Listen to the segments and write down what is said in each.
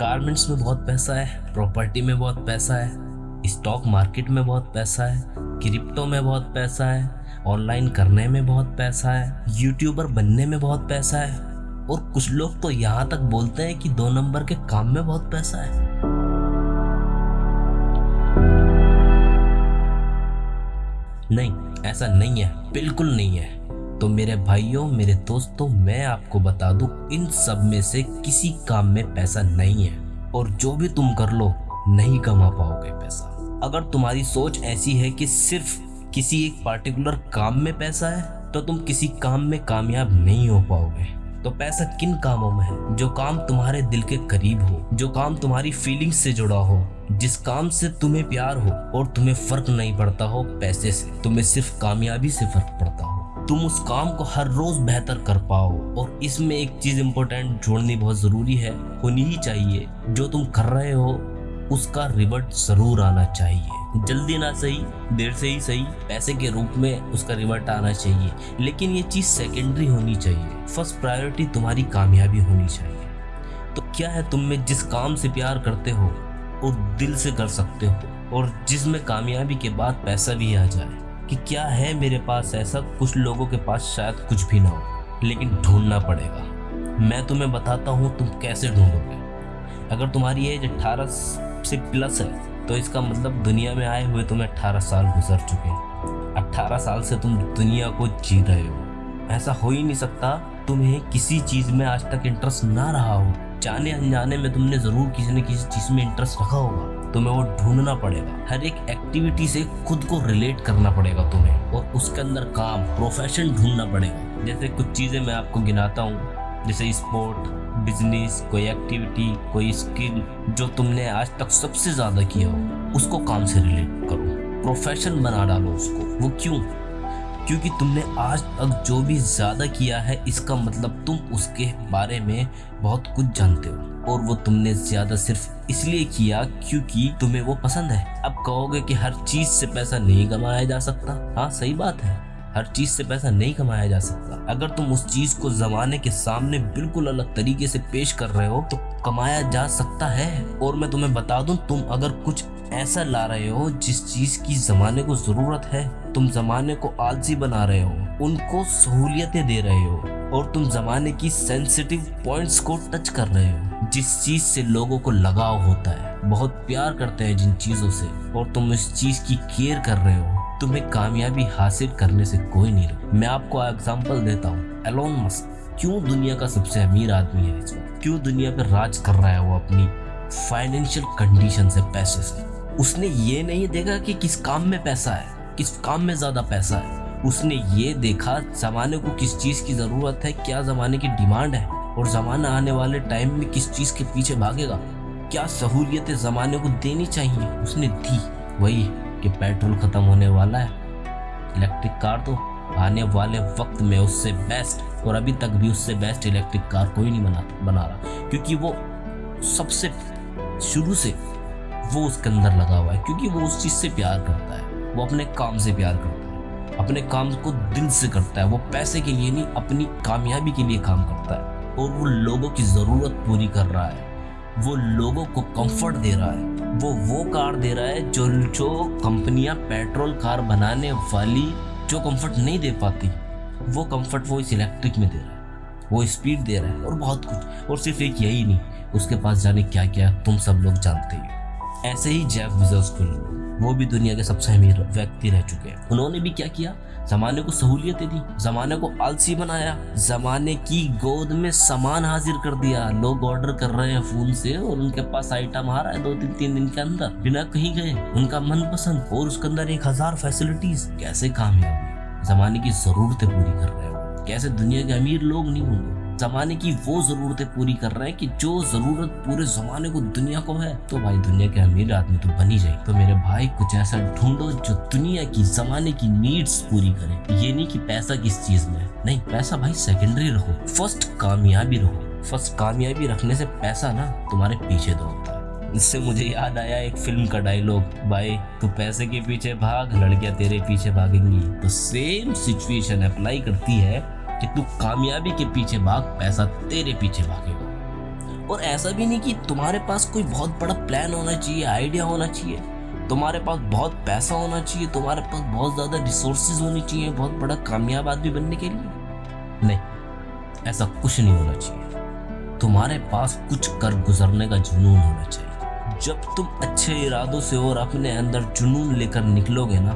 Garments में बहुत पैसा है प्रॉपर्टी में बहुत पैसा है स्टॉक मार्केट में बहुत पैसा है क्रिप्टो में बहुत पैसा है ऑनलाइन करने में बहुत पैसा है यूट्यूबर बनने में बहुत पैसा है। और कुछ लोग तो यहाँ तक बोलते हैं कि दो नंबर के काम में बहुत पैसा है। नहीं, ऐसा नहीं है, बिल्कुल नहीं है। तो मेरे भाइयों, मेरे दोस्तों, मैं आपको बता दूँ, इन सब में से किसी काम में पैसा नहीं है। और जो भी तुम कर लो, नहीं कमा पाओगे पैसा। अगर तुम्हारी सोच ऐसी है कि सिर्फ़ किसी एक पार्टिकुलर काम में पैसा है तो तुम किसी काम में कामयाब नहीं हो पाओगे। तो पैसा किन कामों में है? जो काम तुम्हारे दिल के करीब हो, जो काम तुम्हारी फीलिंग से जुड़ा हो, जिस काम से तुम्हें प्यार हो और तुम्हें फ़र्क नहीं पड़ता हो पैसे से, तुम्हें सिर्फ़ कामयाबी से फ़र्क पड़ता हो। तुम उस काम को हर रोज बेहतर कर पाओ। और इसमें एक चीज़ इम्पोर्टेंट जोड़नी बहुत ज़रूरी है, होनी ही चाहिए। जो तुम कर रहे हो, उसका रिवर्ट ज़रूर आना चाहिए। जल्दी ना सही, देर से ही सही, पैसे के रूप में उसका रिवर्ट आना चाहिए। लेकिन ये चीज़ सेकेंडरी होनी चाहिए। फ़र्स्ट प्रायोरिटी तुम्हारी कामयाबी होनी चाहिए। तो क्या है तुम में जिस काम से प्यार करते हो और दिल से कर सकते हो। और जिसमें कामयाबी के बाद पैसा भी आ जाए। कि क्या है मेरे पास ऐसा? कुछ लोगों के पास शायद कुछ भी ना हो, लेकिन ढूंढना पड़ेगा। मैं तुम्हें बताता हूँ तुम कैसे ढूंढोगे। अगर तुम्हारी एज अट्ठारह से प्लस है तो इसका मतलब दुनिया में आए हुए तुम्हें अट्ठारह साल गुजर चुके हैं। अट्ठारह साल से तुम दुनिया को जी रहे हो। ऐसा हो ही नहीं सकता तुम्हें किसी चीज़ में आज तक इंटरेस्ट ना रहा हो। जाने अनजाने में तुमने ज़रूर किसी न किसी चीज़ में इंटरेस्ट रखा होगा। तुम्हें वो ढूंढना पड़ेगा। हर एक एक्टिविटी से खुद को रिलेट करना पड़ेगा तुम्हें और उसके अंदर काम प्रोफेशन ढूंढना पड़ेगा। जैसे कुछ चीज़ें मैं आपको गिनाता हूँ। जैसे स्पोर्ट बिज़नेस कोई एक्टिविटी कोई स्किल जो तुमने आज तक सबसे ज़्यादा किया हो, उसको काम से रिलेट करो। प्रोफेशन बना डालो उसको। वो क्यों? क्योंकि तुमने आज तक जो भी ज़्यादा किया है, इसका मतलब तुम उसके बारे में बहुत कुछ जानते हो। और वो तुमने ज़्यादा सिर्फ़ इसलिए किया क्योंकि तुम्हें वो पसंद है। अब कहोगे कि हर चीज़ से पैसा नहीं कमाया जा सकता। हाँ सही बात है। हर चीज़ से पैसा नहीं कमाया जा सकता। अगर तुम उस चीज़ को जमाने के सामने बिल्कुल अलग तरीके से पेश कर रहे हो तो कमाया जा सकता है। और मैं तुम्हें बता दूँ, तुम अगर कुछ ऐसा ला रहे हो जिस चीज़ की जमाने को ज़रूरत है। तुम जमाने को आलसी बना रहे हो, उनको सहूलियतें दे रहे हो और तुम जमाने की सेंसिटिव पॉइंट्स को टच कर रहे हो। जिस चीज़ से लोगों को लगाव होता है, बहुत प्यार करते हैं जिन चीज़ों से और तुम इस चीज़ की केयर कर रहे हो, तुम्हें कामयाबी हासिल करने से कोई नहीं रहा मैं आपको एग्ज़ाम्पल देता हूँ एलोन मस्क क्यों दुनिया का सबसे अमीर आदमी है इस वक्त? क्यों दुनिया पर राज कर रहा है वो अपनी फाइनेंशियल कंडीशन से पैसे से? उसने ये नहीं देखा कि किस काम में पैसा है, किस काम में ज़्यादा पैसा है। उसने ये देखा, जमाने को किस चीज़ की ज़रूरत है, क्या जमाने की डिमांड है, और जमाना आने वाले टाइम में किस चीज़ के पीछे भागेगा। क्या सहूलियतें जमाने को देनी चाहिए? उसने दी। वही कि पेट्रोल खत्म होने वाला है। इलेक्ट्रिक कार तो आने वाले वक्त में उससे बेस्ट, और अभी तक भी उससे बेस्ट इलेक्ट्रिक कार कोई नहीं बना बना रहा। क्योंकि वो सबसे शुरू से वो उसके अंदर लगा हुआ है, क्योंकि वो उस चीज़ से प्यार करता है। वो अपने काम से प्यार करता है। अपने काम को दिल से करता है। वो पैसे के लिए नहीं, अपनी कामयाबी के लिए काम करता है। और वो लोगों की ज़रूरत पूरी कर रहा है। वो लोगों को कंफर्ट दे रहा है। वो वो कार दे रहा है जो जो कंपनियाँ पेट्रोल कार बनाने वाली जो कंफर्ट नहीं दे पाती, वो कंफर्ट वो इस इलेक्ट्रिक में दे रहा है। वो स्पीड दे रहा है और बहुत कुछ। और सिर्फ़ एक यही नहीं, उसके पास जाने क्या क्या तुम सब लोग जानते ही। ऐसे ही जैफ बिजोस को वो भी दुनिया के सबसे अमीर व्यक्ति रह चुके हैं। उन्होंने भी क्या किया? जमाने को सहूलियतें दी, जमाने को आलसी बनाया, जमाने की गोद में सामान हाजिर कर दिया। लोग ऑर्डर कर रहे हैं फ़ोन से और उनके पास आइटम आ रहा है दो तीन तीन दिन के अंदर। बिना कहीं गए, उनका मनपसंद और उसके अंदर एक हज़ार फैसिलिटीज़ कैसे कामयाब जमाने की जरूरतें पूरी कर रहे हो कैसे दुनिया के अमीर लोग नहीं होंगे? जमाने की वो जरूरतें पूरी कर रहे हैं कि जो ज़रूरत पूरे जमाने को दुनिया को है तो भाई दुनिया के अमीर आदमी तो बनी जाए। तो मेरे भाई, कुछ ऐसा ढूंढो जो दुनिया की जमाने की नीड्स पूरी करे। ये नहीं कि पैसा किस चीज़ में नहीं, पैसा भाई सेकेंडरी रहो। फ़र्स्ट कामयाबी रहो। फ़र्स्ट कामयाबी रखने से पैसा ना तुम्हारे पीछे दौड़ता है। इससे मुझे याद आया एक फ़िल्म का डायलॉग भाई, तू पैसे के पीछे भाग, लड़कियाँ तेरे पीछे भागेंगी। तो सेम सिचुएशन अप्लाई करती है कि तू कामयाबी के पीछे भाग, पैसा तेरे पीछे भागेगा। और ऐसा भी नहीं कि तुम्हारे पास कोई बहुत बड़ा प्लान होना चाहिए आइडिया होना चाहिए। तुम्हारे पास बहुत पैसा होना चाहिए, तुम्हारे पास बहुत ज़्यादा रिसोर्सेज होनी चाहिए, बहुत बड़ा कामयाब आदमी बनने के लिए। नहीं, ऐसा कुछ नहीं होना चाहिए। तुम्हारे पास कुछ कर गुजरने का जुनून होना चाहिए। जब तुम अच्छे इरादों से और अपने अंदर जुनून लेकर निकलोगे ना,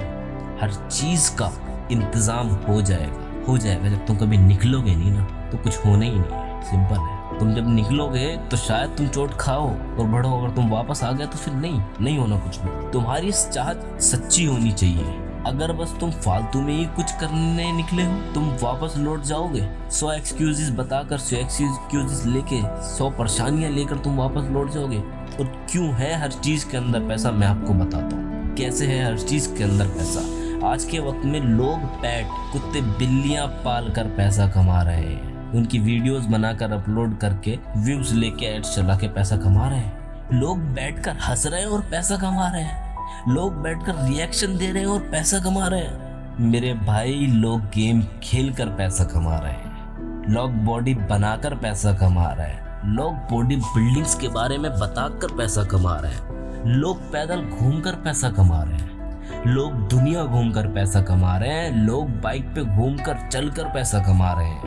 हर चीज़ का इंतज़ाम हो जाएगा। हो जाएगा जब तुम कभी निकलोगे नहीं ना तो कुछ होना ही नहीं है। सिंपल है। तुम जब निकलोगे तो शायद तुम चोट खाओ और बढ़ो। अगर तुम वापस आ गए तो फिर नहीं नहीं होना कुछ भी। तुम्हारी चाहत सच्ची होनी चाहिए। अगर बस तुम फालतू में ही कुछ करने निकले हो, तुम वापस लौट जाओगे। सौ एक्सक्यूजेस बताकर, सौ एक्सक्यूजेस लेके, सौ परेशानियाँ लेकर तुम वापस लौट जाओगे। और क्यों है हर चीज़ के अंदर पैसा? मैं आपको बताता हूँ। कैसे है हर चीज़ के अंदर पैसा? आज के वक्त में लोग पैट, कुत्ते, बिल्लियाँ पाल कर पैसा कमा रहे हैं। उनकी वीडियोस बनाकर अपलोड करके व्यूज़ लेके एड्स चला के पैसा कमा रहे हैं। लोग बैठकर हंस रहे हैं और पैसा कमा रहे हैं। लोग बैठकर रिएक्शन दे रहे हैं और पैसा कमा रहे हैं। मेरे भाई लोग गेम खेल कर पैसा कमा रहे हैं। लोग बॉडी बनाकर पैसा कमा रहे हैं। लोग बॉडी बिल्डिंग्स के बारे में बताकर पैसा कमा रहे हैं। लोग पैदल घूमकर पैसा कमा रहे हैं। लोग दुनिया घूमकर पैसा कमा रहे हैं, लोग बाइक पे घूमकर, चलकर पैसा कमा रहे हैं।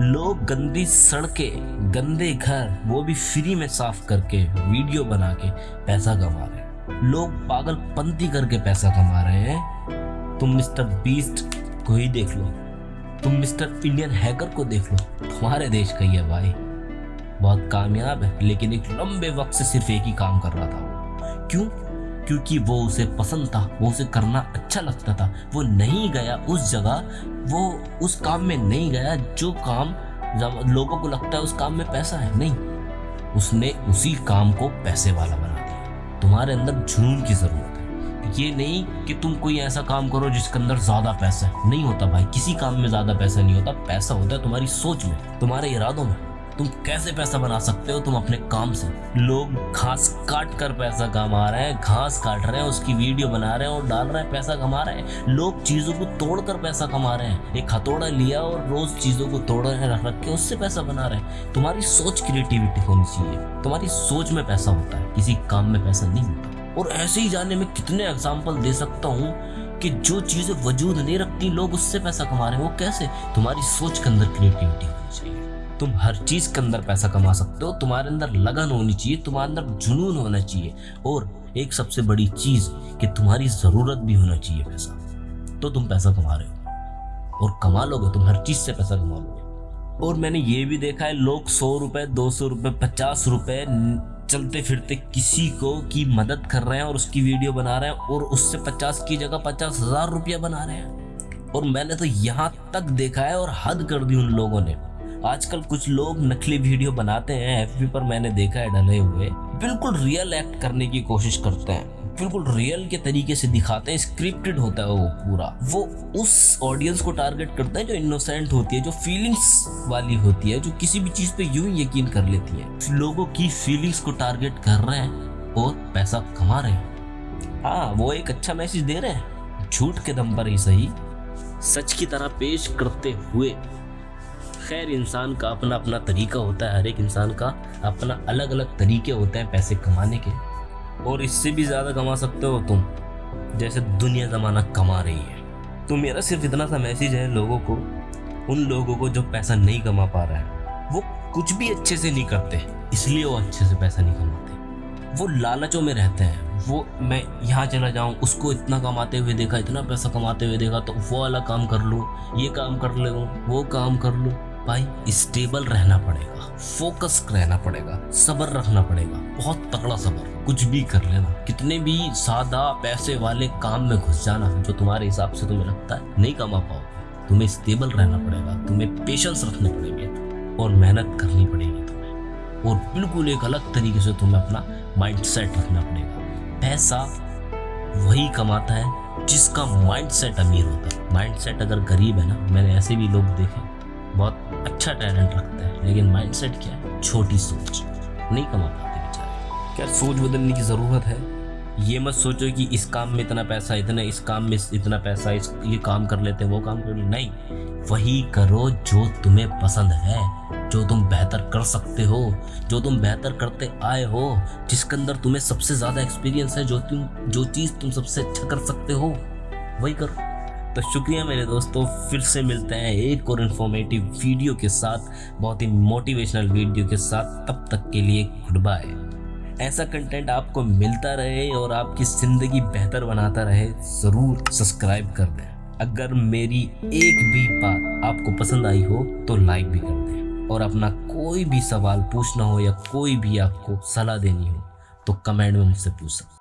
लोग गंदी सड़कें, गंदे घर, वो भी फ्री में साफ़ करके वीडियो बना के पैसा कमा रहे हैं। लोग पागल पंती करके पैसा कमा रहे हैं। तुम मिस्टर बीस्ट को ही देख लो। तुम मिस्टर इंडियन हैकर को देख लो। तुम्हारे देश का ही है भाई। बहुत कामयाब है, लेकिन एक लंबे वक्त से सिर्फ़ एक ही काम कर रहा था। क्यों? क्योंकि वो उसे पसंद था, वो उसे करना अच्छा लगता था। वो नहीं गया उस जगह, वो उस काम में नहीं गया जो काम लोगों को लगता है उस काम में पैसा है। नहीं, उसने उसी काम को पैसे वाला बना दिया। तुम्हारे अंदर जुनून की ज़रूरत है। ये नहीं कि तुम कोई ऐसा काम करो जिसके अंदर ज़्यादा पैसा है। नहीं होता भाई, किसी काम में ज़्यादा पैसा नहीं होता, पैसा होता है तुम्हारी सोच में, तुम्हारे इरादों में। तुम कैसे पैसा बना सकते हो? तुम अपने काम से। लोग घास काट कर पैसा कमा रहे हैं, घास काट रहे हैं, उसकी वीडियो बना रहे हैं और डाल रहे हैं, पैसा कमा रहे हैं। लोग चीज़ों को तोड़ कर पैसा कमा रहे हैं। एक हथौड़ा लिया और रोज चीज़ों को तोड़ रहे रख रख के उससे पैसा बना रहे हैं। तुम्हारी सोच क्रिएटिविटी होनी चाहिए। तुम्हारी सोच में पैसा होता है। किसी काम में पैसा नहीं होता। और ऐसे ही जाने में कितने एग्ज़ाम्पल दे सकता हूँ कि जो चीज़ें वजूद नहीं रखती, लोग उससे पैसा कमा रहे हैं। वो कैसे? तुम्हारी सोच के अंदर क्रिएटिविटी होनी चाहिए। तुम हर चीज़ के अंदर पैसा कमा सकते हो। तुम्हारे अंदर लगन होनी चाहिए, तुम्हारे अंदर जुनून होना चाहिए। और एक सबसे बड़ी चीज़ कि तुम्हारी ज़रूरत भी होना चाहिए पैसा। तो तुम पैसा कमा रहे हो। और कमा लोगे, तुम हर चीज़ से पैसा कमा लोगे। और मैंने ये भी देखा है, लोग सौ रुपए, दो सौ रुपए, पचास रुपए चलते फिरते किसी को की मदद कर रहे हैं और उसकी वीडियो बना रहे हैं और उससे पचास की जगह पचास हज़ार रुपया बना रहे हैं। और मैंने तो यहाँ तक देखा है और हद कर दी उन लोगों ने। आजकल कुछ लोग नकली वीडियो बनाते हैं एफबी पर मैंने देखा है डले हुए। बिल्कुल रियल एक्ट करने की कोशिश करते हैं। बिल्कुल रियल के तरीके से दिखाते हैं स्क्रिप्टेड होता है वो पूरा। वो उस ऑडियंस को टारगेट करते हैं जो इनोसेंट होती है, जो फीलिंग्स वाली होती है, जो किसी भी चीज़ पे यूँ यकीन कर लेती है। लोगों की फीलिंग्स को टारगेट कर रहे हैं और पैसा कमा रहे हैं। हाँ वो एक अच्छा मैसेज दे रहे हैं। झूठ के दम पर ही सही, सच की तरह पेश करते हुए। खैर, इंसान का अपना अपना तरीका होता है हर एक इंसान का अपना अलग अलग तरीके होते हैं पैसे कमाने के। और इससे भी ज़्यादा कमा सकते हो तुम, जैसे दुनिया ज़माना कमा रही है। तो मेरा सिर्फ़ इतना सा मैसेज है लोगों को, उन लोगों को जो पैसा नहीं कमा पा रहा है। वो कुछ भी अच्छे से नहीं करते, इसलिए वो अच्छे से पैसा नहीं कमाते। वो लालचों में रहते हैं, वो मैं यहाँ चला जाऊँ, उसको इतना कमाते हुए देखा, इतना पैसा कमाते हुए देखा तो वो वाला काम कर लूँ, ये काम कर लूँ, वो काम कर लूँ। भाई स्टेबल रहना पड़ेगा फोकस रहना पड़ेगा, सबर रखना पड़ेगा, बहुत तगड़ा सबर। कुछ भी कर लेना, कितने भी सादा पैसे वाले काम में घुस जाना जो तुम्हारे हिसाब से तुम्हें लगता है, नहीं कमा पाओगे। तुम्हें स्टेबल रहना पड़ेगा, तुम्हें पेशेंस रखने पड़ेंगे और मेहनत करनी पड़ेगी तुम्हें। और बिल्कुल एक अलग तरीके से तुम्हें अपना माइंड सेट रखना पड़ेगा। पैसा वही कमाता है जिसका माइंड सेट अमीर होता है। माइंड सेट अगर गरीब है ना, मैंने ऐसे भी लोग देखे बहुत अच्छा टैलेंट रखता है लेकिन माइंडसेट क्या है? छोटी सोच। नहीं कमा पाते बेचारे। क्या सोच बदलने की ज़रूरत है? ये मत सोचो कि इस काम में इतना पैसा इतना इस काम में इतना पैसा इस ये काम कर लेते हैं वो काम कर नहीं वही करो जो तुम्हें पसंद है जो तुम बेहतर कर सकते हो जो तुम बेहतर करते आए हो जिसके अंदर तुम्हें सबसे ज़्यादा एक्सपीरियंस है जो तुम जो चीज़ तुम सबसे अच्छा कर सकते हो वही करो। तो शुक्रिया मेरे दोस्तों, फिर से मिलते हैं एक और इन्फॉर्मेटिव वीडियो के साथ, बहुत ही मोटिवेशनल वीडियो के साथ। तब तक के लिए गुड बाय ऐसा कंटेंट आपको मिलता रहे और आपकी ज़िंदगी बेहतर बनाता रहे, ज़रूर सब्सक्राइब कर दें। अगर मेरी एक भी बात आपको पसंद आई हो तो लाइक भी कर दें। और अपना कोई भी सवाल पूछना हो या कोई भी आपको सलाह देनी हो तो कमेंट में मुझसे पूछ सकते